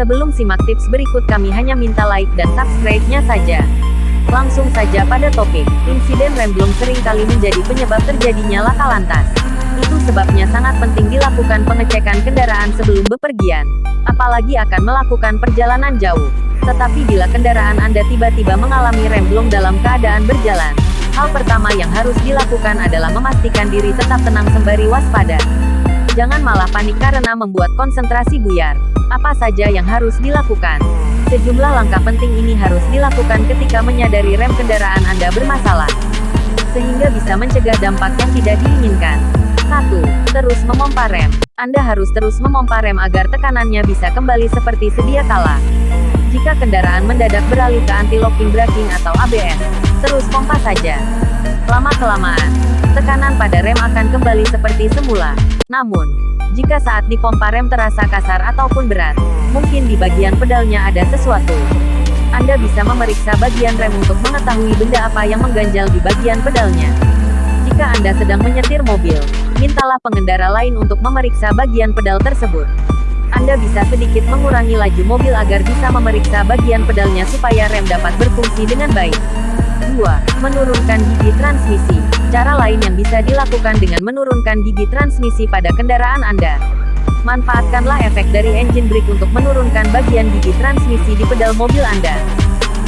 Sebelum simak tips berikut kami hanya minta like dan subscribe-nya saja. Langsung saja pada topik, insiden rem belum sering kali menjadi penyebab terjadinya laka lantas. Itu sebabnya sangat penting dilakukan pengecekan kendaraan sebelum bepergian. Apalagi akan melakukan perjalanan jauh. Tetapi bila kendaraan Anda tiba-tiba mengalami rem belum dalam keadaan berjalan, hal pertama yang harus dilakukan adalah memastikan diri tetap tenang sembari waspada. Jangan malah panik karena membuat konsentrasi buyar. Apa saja yang harus dilakukan? Sejumlah langkah penting ini harus dilakukan ketika menyadari rem kendaraan Anda bermasalah. Sehingga bisa mencegah dampak yang tidak diinginkan. 1. Terus memompa rem. Anda harus terus memompa rem agar tekanannya bisa kembali seperti sedia kala. Jika kendaraan mendadak beralih ke anti-locking braking atau ABS, terus pompa saja. Lama-kelamaan, tekanan pada rem akan kembali seperti semula. Namun, jika saat dipompa rem terasa kasar ataupun berat, mungkin di bagian pedalnya ada sesuatu. Anda bisa memeriksa bagian rem untuk mengetahui benda apa yang mengganjal di bagian pedalnya. Jika Anda sedang menyetir mobil, mintalah pengendara lain untuk memeriksa bagian pedal tersebut. Anda bisa sedikit mengurangi laju mobil agar bisa memeriksa bagian pedalnya supaya rem dapat berfungsi dengan baik. 2. Menurunkan gigi transmisi. Cara lain yang bisa dilakukan dengan menurunkan gigi transmisi pada kendaraan Anda. Manfaatkanlah efek dari engine brake untuk menurunkan bagian gigi transmisi di pedal mobil Anda.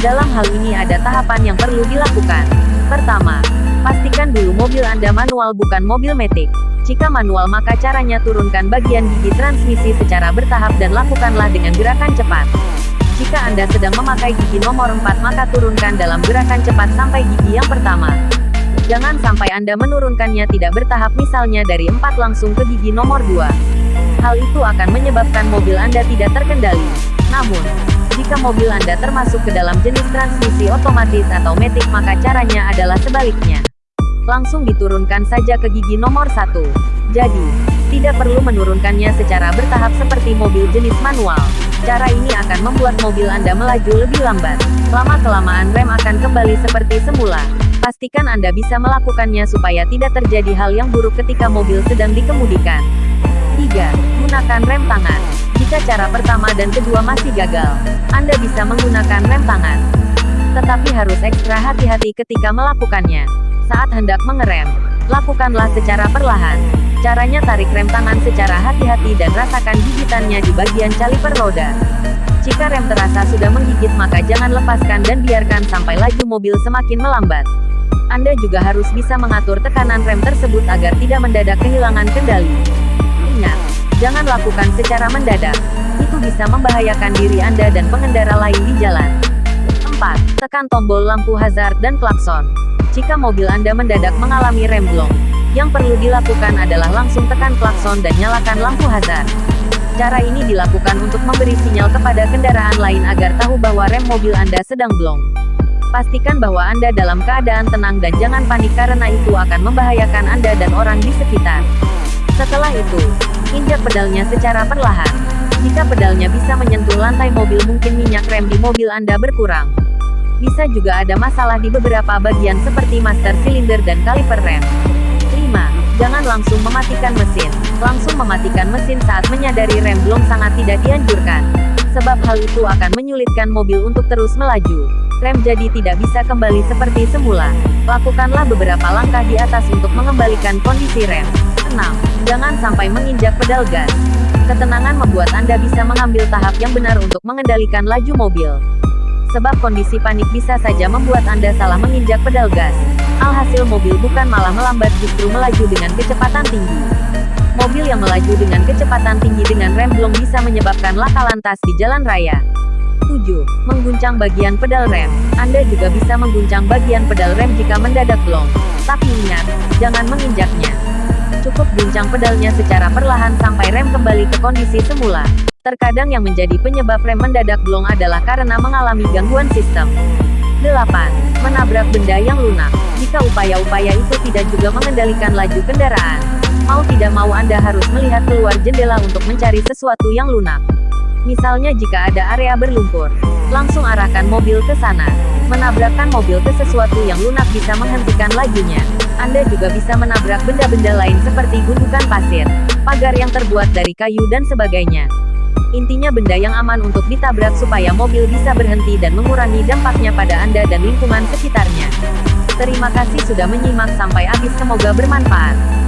Dalam hal ini ada tahapan yang perlu dilakukan. Pertama, pastikan dulu mobil Anda manual bukan mobil metik. Jika manual maka caranya turunkan bagian gigi transmisi secara bertahap dan lakukanlah dengan gerakan cepat. Anda sedang memakai gigi nomor 4 maka turunkan dalam gerakan cepat sampai gigi yang pertama. Jangan sampai Anda menurunkannya tidak bertahap misalnya dari 4 langsung ke gigi nomor 2. Hal itu akan menyebabkan mobil Anda tidak terkendali. Namun, jika mobil Anda termasuk ke dalam jenis transmisi otomatis atau metik maka caranya adalah sebaliknya langsung diturunkan saja ke gigi nomor satu. Jadi, tidak perlu menurunkannya secara bertahap seperti mobil jenis manual. Cara ini akan membuat mobil Anda melaju lebih lambat. Lama-kelamaan rem akan kembali seperti semula. Pastikan Anda bisa melakukannya supaya tidak terjadi hal yang buruk ketika mobil sedang dikemudikan. 3. Gunakan rem tangan. Jika cara pertama dan kedua masih gagal, Anda bisa menggunakan rem tangan. Tetapi harus ekstra hati-hati ketika melakukannya. Saat hendak mengerem, lakukanlah secara perlahan. Caranya tarik rem tangan secara hati-hati dan rasakan gigitannya di bagian caliper roda. Jika rem terasa sudah menggigit maka jangan lepaskan dan biarkan sampai laju mobil semakin melambat. Anda juga harus bisa mengatur tekanan rem tersebut agar tidak mendadak kehilangan kendali. Ingat, jangan lakukan secara mendadak. Itu bisa membahayakan diri Anda dan pengendara lain di jalan. 4. Tekan tombol lampu hazard dan klakson. Jika mobil Anda mendadak mengalami rem blong, yang perlu dilakukan adalah langsung tekan klakson dan nyalakan lampu hazard. Cara ini dilakukan untuk memberi sinyal kepada kendaraan lain agar tahu bahwa rem mobil Anda sedang blong. Pastikan bahwa Anda dalam keadaan tenang dan jangan panik karena itu akan membahayakan Anda dan orang di sekitar. Setelah itu, injak pedalnya secara perlahan. Jika pedalnya bisa menyentuh lantai mobil mungkin minyak rem di mobil Anda berkurang. Bisa juga ada masalah di beberapa bagian seperti master silinder dan kaliper rem. 5. Jangan langsung mematikan mesin. Langsung mematikan mesin saat menyadari rem belum sangat tidak dianjurkan. Sebab hal itu akan menyulitkan mobil untuk terus melaju. Rem jadi tidak bisa kembali seperti semula. Lakukanlah beberapa langkah di atas untuk mengembalikan kondisi rem. 6. Jangan sampai menginjak pedal gas. Ketenangan membuat Anda bisa mengambil tahap yang benar untuk mengendalikan laju mobil sebab kondisi panik bisa saja membuat Anda salah menginjak pedal gas. Alhasil mobil bukan malah melambat justru melaju dengan kecepatan tinggi. Mobil yang melaju dengan kecepatan tinggi dengan rem blong bisa menyebabkan laka lantas di jalan raya. 7. Mengguncang bagian pedal rem. Anda juga bisa mengguncang bagian pedal rem jika mendadak blong. Tapi ingat, jangan menginjaknya. Cukup guncang pedalnya secara perlahan sampai rem kembali ke kondisi semula. Terkadang yang menjadi penyebab rem mendadak blong adalah karena mengalami gangguan sistem. 8. Menabrak benda yang lunak. Jika upaya-upaya itu tidak juga mengendalikan laju kendaraan, mau tidak mau Anda harus melihat keluar jendela untuk mencari sesuatu yang lunak. Misalnya jika ada area berlumpur, langsung arahkan mobil ke sana. Menabrakkan mobil ke sesuatu yang lunak bisa menghentikan lajunya. Anda juga bisa menabrak benda-benda lain seperti gundukan pasir, pagar yang terbuat dari kayu dan sebagainya. Intinya benda yang aman untuk ditabrak supaya mobil bisa berhenti dan mengurangi dampaknya pada Anda dan lingkungan sekitarnya. Terima kasih sudah menyimak sampai habis semoga bermanfaat.